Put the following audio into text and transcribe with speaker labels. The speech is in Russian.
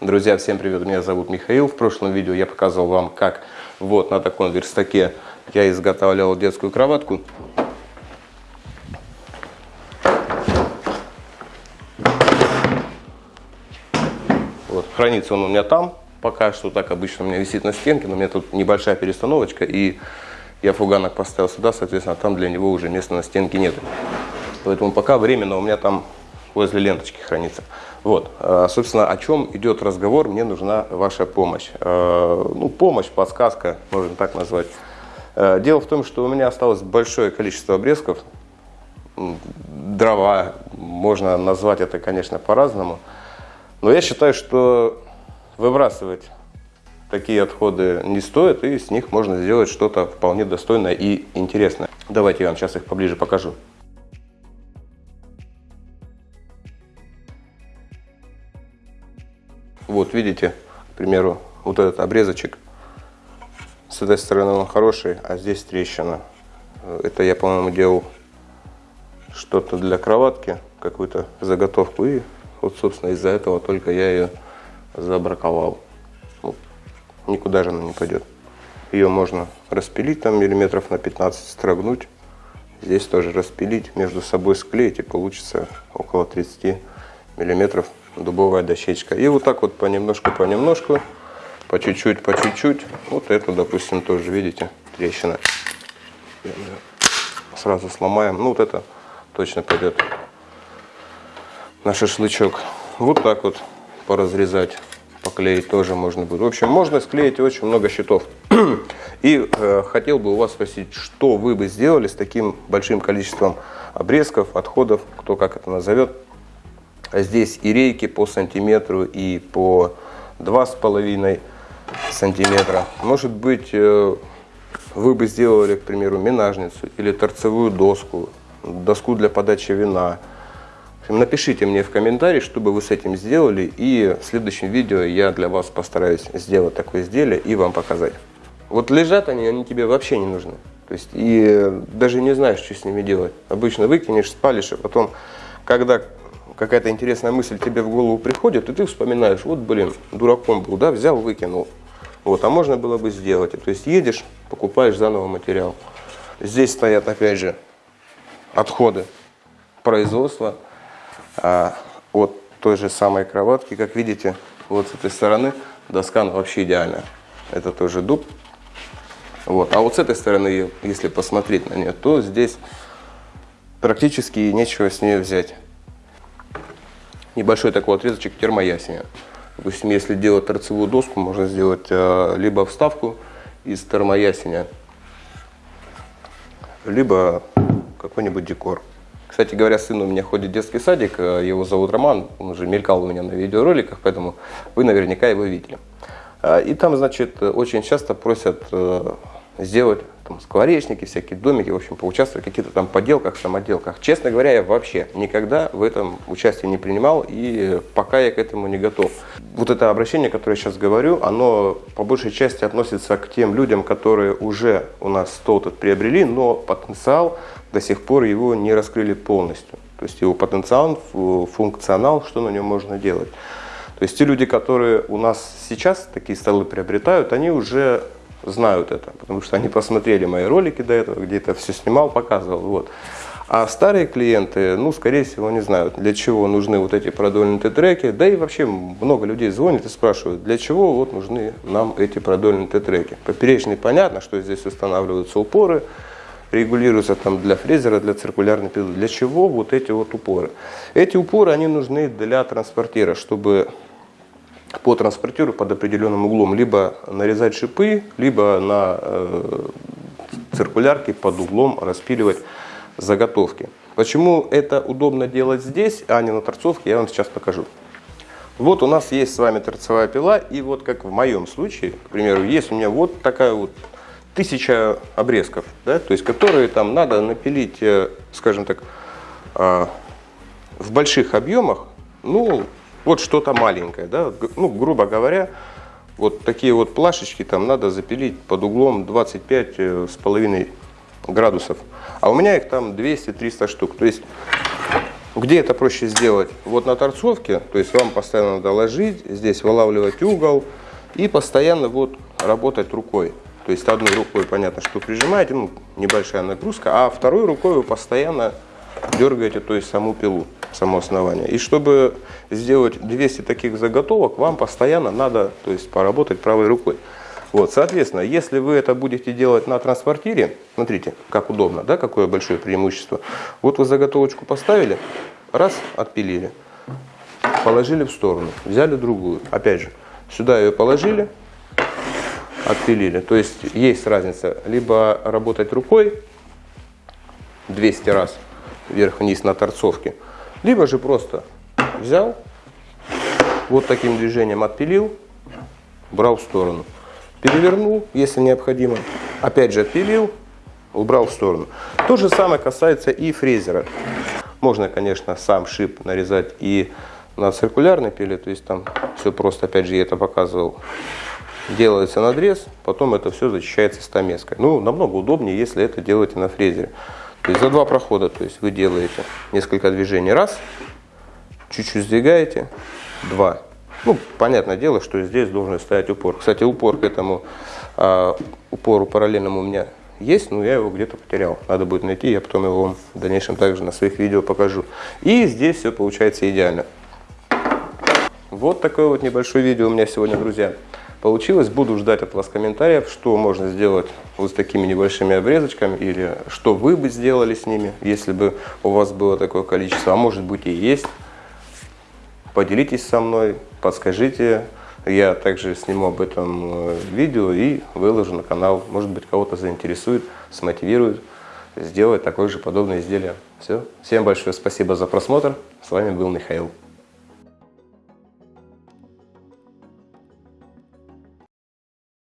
Speaker 1: Друзья, всем привет, меня зовут Михаил. В прошлом видео я показывал вам, как вот на таком верстаке я изготавливал детскую кроватку. Вот, хранится он у меня там, пока что так обычно у меня висит на стенке, но у меня тут небольшая перестановочка, и я фуганок поставил сюда, соответственно, там для него уже места на стенке нет. Поэтому пока временно у меня там возле ленточки хранится. Вот, э, собственно, о чем идет разговор, мне нужна ваша помощь. Э, ну, помощь, подсказка, можно так назвать. Э, дело в том, что у меня осталось большое количество обрезков. Дрова, можно назвать это, конечно, по-разному. Но я считаю, что выбрасывать такие отходы не стоит, и с них можно сделать что-то вполне достойное и интересное. Давайте я вам сейчас их поближе покажу. Вот видите, к примеру, вот этот обрезочек. С этой стороны он хороший, а здесь трещина. Это я, по-моему, делал что-то для кроватки, какую-то заготовку. И вот, собственно, из-за этого только я ее забраковал. Вот. Никуда же она не пойдет. Ее можно распилить там миллиметров на 15, строгнуть. Здесь тоже распилить, между собой склеить и получится около 30 миллиметров дубовая дощечка. И вот так вот понемножку, понемножку, по чуть-чуть, по чуть-чуть. Вот эту, допустим, тоже, видите, трещина. Сразу сломаем. Ну, вот это точно пойдет на шашлычок. Вот так вот поразрезать, поклеить тоже можно будет. В общем, можно склеить очень много щитов. И э, хотел бы у вас спросить, что вы бы сделали с таким большим количеством обрезков, отходов, кто как это назовет, Здесь и рейки по сантиметру, и по два с половиной сантиметра. Может быть, э, вы бы сделали, к примеру, минажницу или торцевую доску, доску для подачи вина. Напишите мне в комментарии, что бы вы с этим сделали, и в следующем видео я для вас постараюсь сделать такое изделие и вам показать. Вот лежат они, они тебе вообще не нужны. То есть, и даже не знаешь, что с ними делать. Обычно выкинешь, спалишь, а потом, когда какая-то интересная мысль тебе в голову приходит, и ты вспоминаешь, вот, блин, дураком был, да, взял, выкинул. Вот, а можно было бы сделать. То есть едешь, покупаешь заново материал. Здесь стоят, опять же, отходы производства а, от той же самой кроватки. Как видите, вот с этой стороны доска ну, вообще идеальная. Это тоже дуб. Вот. А вот с этой стороны, если посмотреть на нее, то здесь практически нечего с нее взять небольшой такой отрезочек термоясеня. Допустим, если делать торцевую доску, можно сделать э, либо вставку из термоясеня, либо какой-нибудь декор. Кстати говоря, сын у меня ходит в детский садик, э, его зовут Роман, он уже мелькал у меня на видеороликах, поэтому вы наверняка его видели. Э, и там, значит, очень часто просят сделать там, скворечники, всякие домики, в общем, поучаствовать в каких-то там поделках, самоделках. Честно говоря, я вообще никогда в этом участие не принимал, и пока я к этому не готов. Вот это обращение, которое я сейчас говорю, оно по большей части относится к тем людям, которые уже у нас стол этот приобрели, но потенциал до сих пор его не раскрыли полностью. То есть его потенциал, функционал, что на нем можно делать. То есть те люди, которые у нас сейчас такие столы приобретают, они уже знают это, потому что они посмотрели мои ролики до этого, где это все снимал, показывал. Вот. А старые клиенты, ну, скорее всего, не знают, для чего нужны вот эти продольнутые треки. Да и вообще много людей звонят и спрашивают, для чего вот нужны нам эти продольнутые треки. Поперечный понятно, что здесь устанавливаются упоры, регулируются там для фрезера, для циркулярной пилы. Для чего вот эти вот упоры? Эти упоры, они нужны для транспортира, чтобы по транспортеру под определенным углом либо нарезать шипы, либо на э, циркулярке под углом распиливать заготовки. Почему это удобно делать здесь, а не на торцовке, я вам сейчас покажу. Вот у нас есть с вами торцевая пила, и вот как в моем случае, к примеру, есть у меня вот такая вот тысяча обрезков, да, то есть которые там надо напилить, э, скажем так, э, в больших объемах, ну, вот что-то маленькое, да, ну, грубо говоря, вот такие вот плашечки там надо запилить под углом 25 э, с половиной градусов. А у меня их там 200-300 штук. То есть Где это проще сделать? Вот на торцовке, то есть вам постоянно надо ложить, здесь вылавливать угол и постоянно вот работать рукой. То есть одной рукой понятно, что прижимаете, ну, небольшая нагрузка, а второй рукой вы постоянно дергаете, то есть саму пилу, само основание. И чтобы сделать 200 таких заготовок, вам постоянно надо, то есть поработать правой рукой. Вот, соответственно, если вы это будете делать на транспортире, смотрите, как удобно, да, какое большое преимущество. Вот вы заготовочку поставили, раз, отпилили, положили в сторону, взяли другую. Опять же, сюда ее положили, отпилили. То есть есть разница, либо работать рукой 200 раз вверх-вниз на торцовке, либо же просто взял, вот таким движением отпилил, брал в сторону перевернул, если необходимо, опять же отпилил, убрал в сторону. То же самое касается и фрезера. Можно, конечно, сам шип нарезать и на циркулярной пиле, то есть там все просто, опять же, я это показывал. Делается надрез, потом это все зачищается стамеской. Ну, намного удобнее, если это делаете на фрезере. То есть за два прохода, то есть вы делаете несколько движений, раз, чуть-чуть сдвигаете, два, ну, понятное дело, что здесь должен стоять упор. Кстати, упор к этому а, упору параллельному у меня есть, но я его где-то потерял. Надо будет найти, я потом его в дальнейшем также на своих видео покажу. И здесь все получается идеально. Вот такое вот небольшое видео у меня сегодня, друзья, получилось. Буду ждать от вас комментариев, что можно сделать вот с такими небольшими обрезочками, или что вы бы сделали с ними, если бы у вас было такое количество, а может быть и есть. Поделитесь со мной, подскажите. Я также сниму об этом э, видео и выложу на канал. Может быть, кого-то заинтересует, смотивирует сделать такое же подобное изделие. Все. Всем большое спасибо за просмотр. С вами был Михаил.